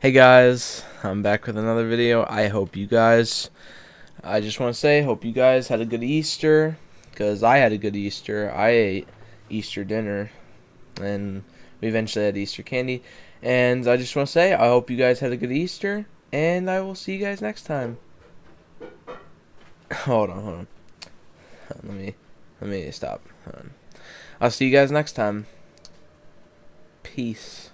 Hey guys, I'm back with another video. I hope you guys, I just want to say, hope you guys had a good Easter, because I had a good Easter. I ate Easter dinner, and we eventually had Easter candy. And I just want to say, I hope you guys had a good Easter, and I will see you guys next time. Hold on, hold on. Let me, let me stop. I'll see you guys next time. Peace.